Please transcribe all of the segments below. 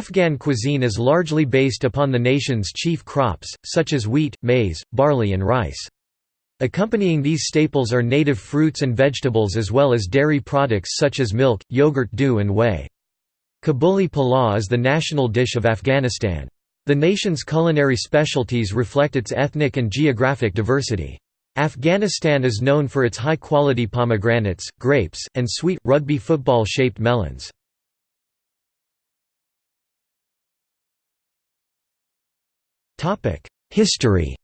Afghan cuisine is largely based upon the nation's chief crops, such as wheat, maize, barley and rice. Accompanying these staples are native fruits and vegetables as well as dairy products such as milk, yogurt dough and whey. Kabuli palaw is the national dish of Afghanistan. The nation's culinary specialties reflect its ethnic and geographic diversity. Afghanistan is known for its high-quality pomegranates, grapes, and sweet, rugby football-shaped melons. History.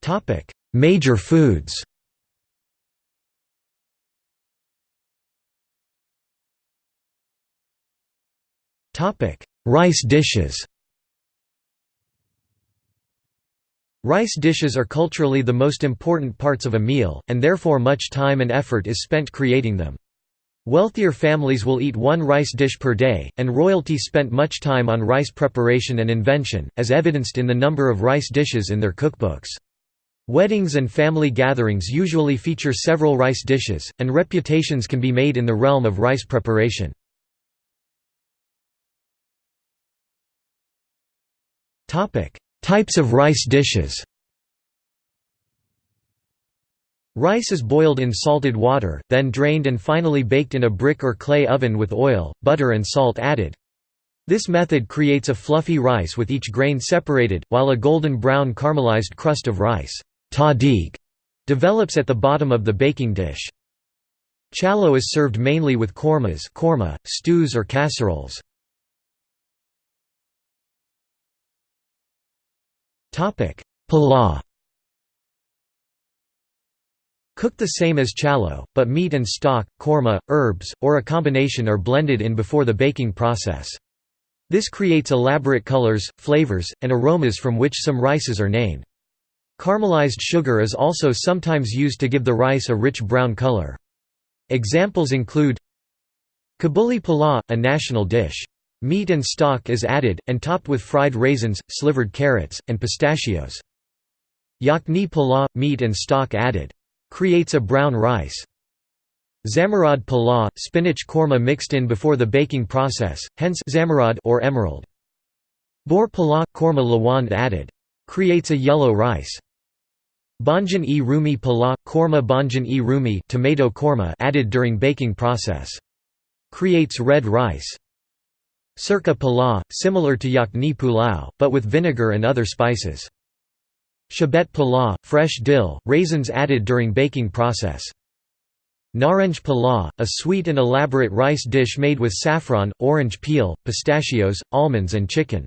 Topic: Major foods. Topic: Rice dishes. Rice dishes are culturally the most important parts of a meal, and therefore much time and effort is spent creating them. Wealthier families will eat one rice dish per day, and royalty spent much time on rice preparation and invention, as evidenced in the number of rice dishes in their cookbooks. Weddings and family gatherings usually feature several rice dishes, and reputations can be made in the realm of rice preparation. Types of rice dishes Rice is boiled in salted water, then drained and finally baked in a brick or clay oven with oil, butter and salt added. This method creates a fluffy rice with each grain separated, while a golden brown caramelized crust of rice develops at the bottom of the baking dish. Chalo is served mainly with kormas korma, stews or casseroles. Palaw Cooked the same as chalo, but meat and stock, korma, herbs, or a combination are blended in before the baking process. This creates elaborate colors, flavors, and aromas from which some rices are named. Caramelized sugar is also sometimes used to give the rice a rich brown color. Examples include Kabuli palaw, a national dish. Meat and stock is added, and topped with fried raisins, slivered carrots, and pistachios. Yakni palaw, meat and stock added. Creates a brown rice. Zamarad palaw, spinach korma mixed in before the baking process, hence zamarad or emerald. Bor palaw, korma lawand added. Creates a yellow rice. Banjan e rumi palaw, korma banjan e rumi tomato korma added during baking process. Creates red rice. Sirka palaw, similar to yakni pulao, but with vinegar and other spices. Shabet palaw, fresh dill, raisins added during baking process. Naranj palaw, a sweet and elaborate rice dish made with saffron, orange peel, pistachios, almonds and chicken.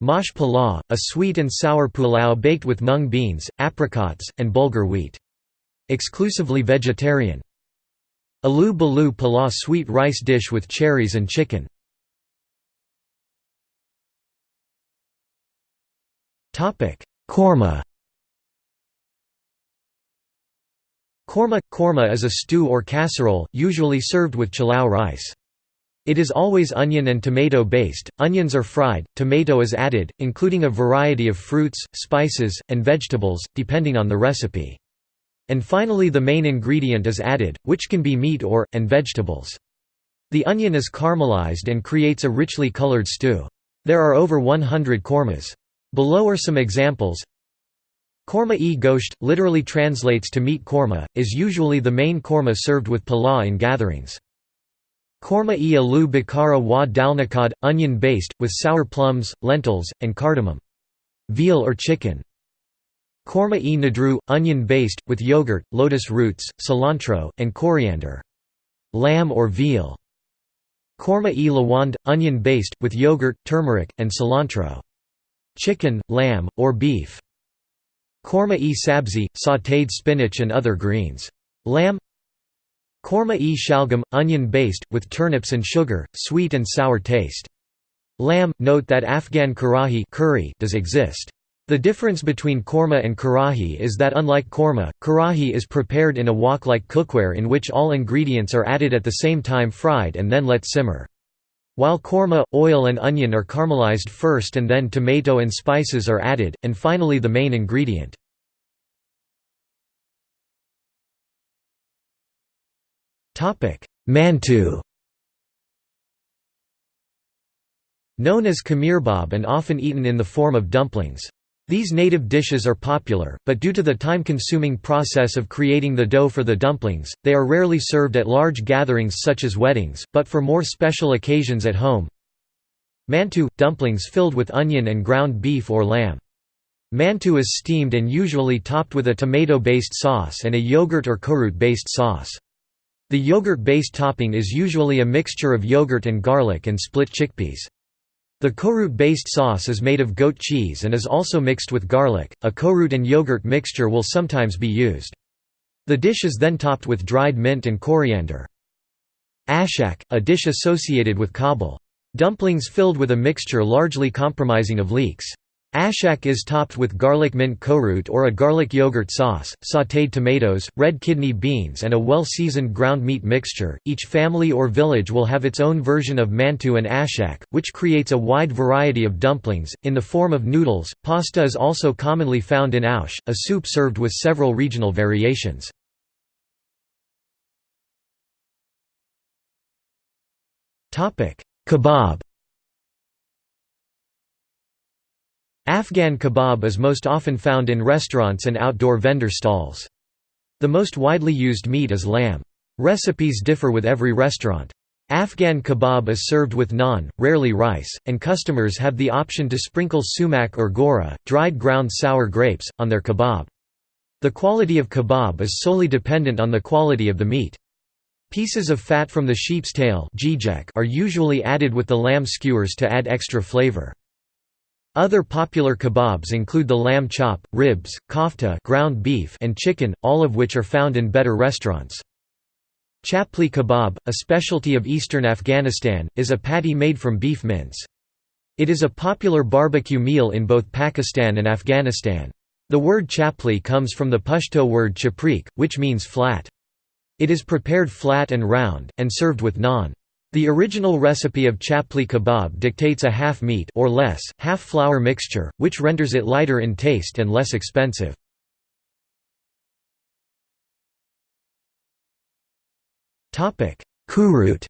Mash palaw, a sweet and sour pulao baked with mung beans, apricots, and bulgur wheat. Exclusively vegetarian. Alu balu palaw sweet rice dish with cherries and chicken. Korma Korma – Korma is a stew or casserole, usually served with chilao rice. It is always onion and tomato based, onions are fried, tomato is added, including a variety of fruits, spices, and vegetables, depending on the recipe. And finally the main ingredient is added, which can be meat or, and vegetables. The onion is caramelized and creates a richly colored stew. There are over 100 kormas. Below are some examples. Korma-e gosht, literally translates to meat korma, is usually the main korma served with palaw in gatherings. Korma-e alu bakara wa dalnakad, onion-based, with sour plums, lentils, and cardamom. Veal or chicken. Korma-e nadru, onion-based, with yogurt, lotus roots, cilantro, and coriander. Lamb or veal. Korma-e lawand, onion-based, with yogurt, turmeric, and cilantro chicken, lamb, or beef. Korma-e sabzi, sautéed spinach and other greens. Lamb Korma-e shalgam, onion-based, with turnips and sugar, sweet and sour taste. Lamb note that Afghan karahi curry does exist. The difference between korma and karahi is that unlike korma, karahi is prepared in a wok-like cookware in which all ingredients are added at the same time fried and then let simmer. While korma, oil and onion are caramelized first and then tomato and spices are added, and finally the main ingredient. Mantu Known as kamirbab and often eaten in the form of dumplings. These native dishes are popular, but due to the time-consuming process of creating the dough for the dumplings, they are rarely served at large gatherings such as weddings, but for more special occasions at home. Mantu – dumplings filled with onion and ground beef or lamb. Mantu is steamed and usually topped with a tomato-based sauce and a yogurt or korut-based sauce. The yogurt-based topping is usually a mixture of yogurt and garlic and split chickpeas. The korut-based sauce is made of goat cheese and is also mixed with garlic. A korut and yogurt mixture will sometimes be used. The dish is then topped with dried mint and coriander. Ashak, a dish associated with Kabul. Dumplings filled with a mixture largely comprising of leeks. Ashak is topped with garlic mint korut or a garlic yogurt sauce, sautéed tomatoes, red kidney beans, and a well seasoned ground meat mixture. Each family or village will have its own version of mantu and ashak, which creates a wide variety of dumplings. In the form of noodles, pasta is also commonly found in aush, a soup served with several regional variations. Topic: Kebab Afghan kebab is most often found in restaurants and outdoor vendor stalls. The most widely used meat is lamb. Recipes differ with every restaurant. Afghan kebab is served with naan, rarely rice, and customers have the option to sprinkle sumac or gora, dried ground sour grapes, on their kebab. The quality of kebab is solely dependent on the quality of the meat. Pieces of fat from the sheep's tail are usually added with the lamb skewers to add extra flavor. Other popular kebabs include the lamb chop, ribs, kofta ground beef and chicken, all of which are found in better restaurants. Chapli kebab, a specialty of eastern Afghanistan, is a patty made from beef mince. It is a popular barbecue meal in both Pakistan and Afghanistan. The word chapli comes from the Pashto word chaprik, which means flat. It is prepared flat and round, and served with naan. The original recipe of chapli kebab dictates a half meat or less, half flour mixture, which renders it lighter in taste and less expensive. Topic: Kurut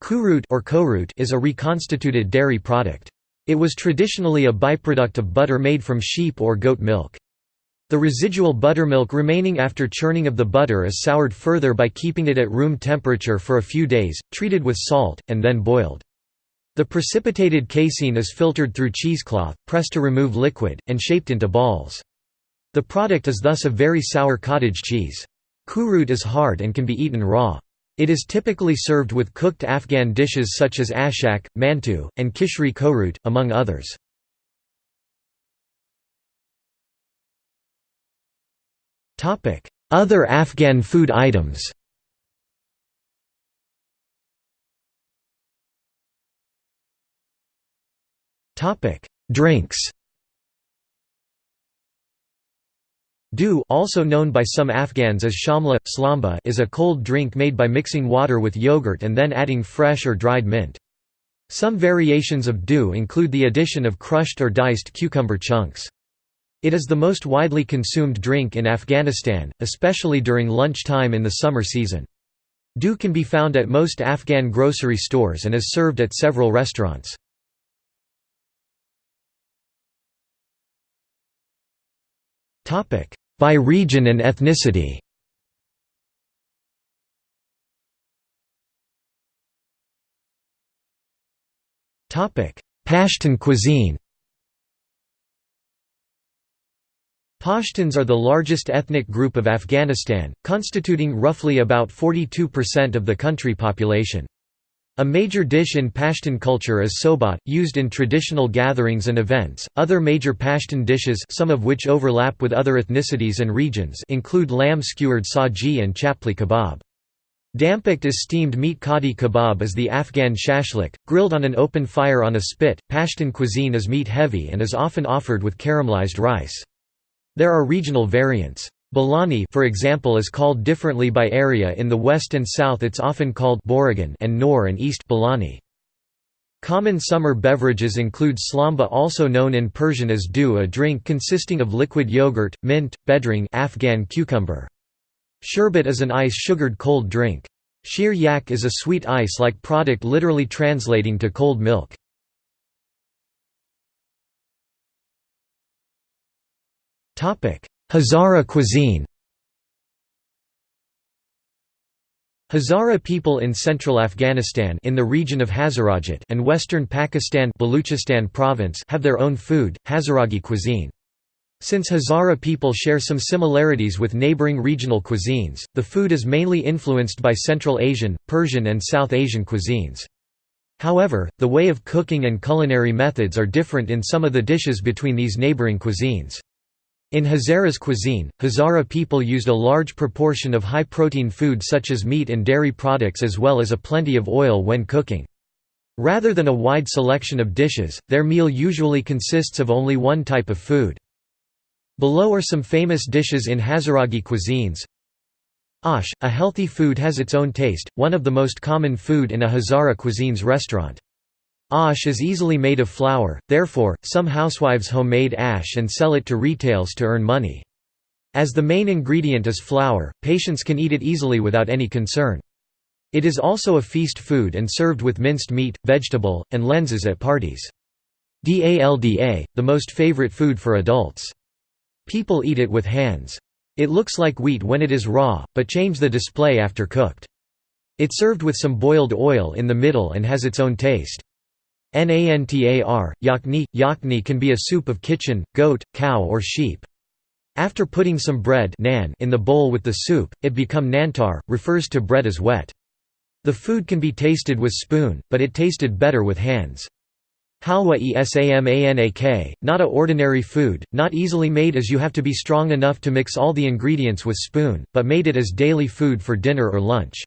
Kurut or korut is a reconstituted dairy product. It was traditionally a byproduct of butter made from sheep or goat milk. The residual buttermilk remaining after churning of the butter is soured further by keeping it at room temperature for a few days, treated with salt, and then boiled. The precipitated casein is filtered through cheesecloth, pressed to remove liquid, and shaped into balls. The product is thus a very sour cottage cheese. Kurut is hard and can be eaten raw. It is typically served with cooked Afghan dishes such as ashak, mantu, and kishri korut, among others. Other Afghan food items Drinks Dew also known by some Afghans as shamla, slamba is a cold drink made by mixing water with yogurt and then adding fresh or dried mint. Some variations of dew include the addition of crushed or diced cucumber chunks. It is the most widely consumed drink in Afghanistan, especially during lunchtime in the summer season. Dew can be found at most Afghan grocery stores and is served at several restaurants. By region and ethnicity Pashtun cuisine Pashtuns are the largest ethnic group of Afghanistan, constituting roughly about 42% of the country population. A major dish in Pashtun culture is sobat, used in traditional gatherings and events. Other major Pashtun dishes, some of which overlap with other ethnicities and regions, include lamb skewered saji and chapli kebab. Dampaked is steamed meat kadi kebab is the Afghan shashlik, grilled on an open fire on a spit. Pashtun cuisine is meat heavy and is often offered with caramelized rice. There are regional variants. Balani for example is called differently by area in the west and south it's often called Borigan and Nor and East Balani. Common summer beverages include slamba also known in Persian as dew a drink consisting of liquid yogurt, mint, bedring Afghan cucumber. Sherbet is an ice-sugared cold drink. Sheer yak is a sweet ice-like product literally translating to cold milk. Hazara cuisine Hazara people in central Afghanistan in the region of Hazarajat and western Pakistan Baluchistan province have their own food, Hazaragi cuisine. Since Hazara people share some similarities with neighboring regional cuisines, the food is mainly influenced by Central Asian, Persian and South Asian cuisines. However, the way of cooking and culinary methods are different in some of the dishes between these neighboring cuisines. In Hazara's cuisine, Hazara people used a large proportion of high-protein food such as meat and dairy products as well as a plenty of oil when cooking. Rather than a wide selection of dishes, their meal usually consists of only one type of food. Below are some famous dishes in Hazaragi cuisines. Ash, a healthy food has its own taste, one of the most common food in a Hazara cuisines restaurant. Ash is easily made of flour, therefore, some housewives homemade ash and sell it to retails to earn money. As the main ingredient is flour, patients can eat it easily without any concern. It is also a feast food and served with minced meat, vegetable, and lenses at parties. Dalda, the most favorite food for adults. People eat it with hands. It looks like wheat when it is raw, but change the display after cooked. It served with some boiled oil in the middle and has its own taste. Nantar, yakni, yakni can be a soup of kitchen, goat, cow or sheep. After putting some bread nan in the bowl with the soup, it become nantar, refers to bread as wet. The food can be tasted with spoon, but it tasted better with hands. Halwa esamanak, not a ordinary food, not easily made as you have to be strong enough to mix all the ingredients with spoon, but made it as daily food for dinner or lunch.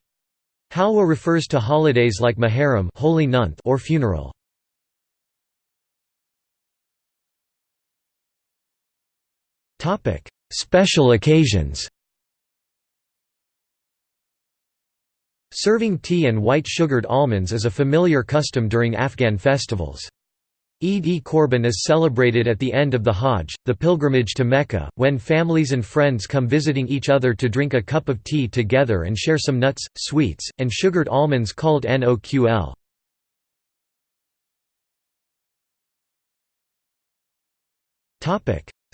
Halwa refers to holidays like Muharram holy month or funeral. Special occasions Serving tea and white sugared almonds is a familiar custom during Afghan festivals. Eid-e-Korban is celebrated at the end of the Hajj, the pilgrimage to Mecca, when families and friends come visiting each other to drink a cup of tea together and share some nuts, sweets, and sugared almonds called noql.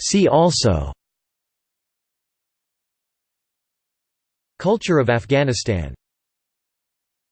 See also Culture of Afghanistan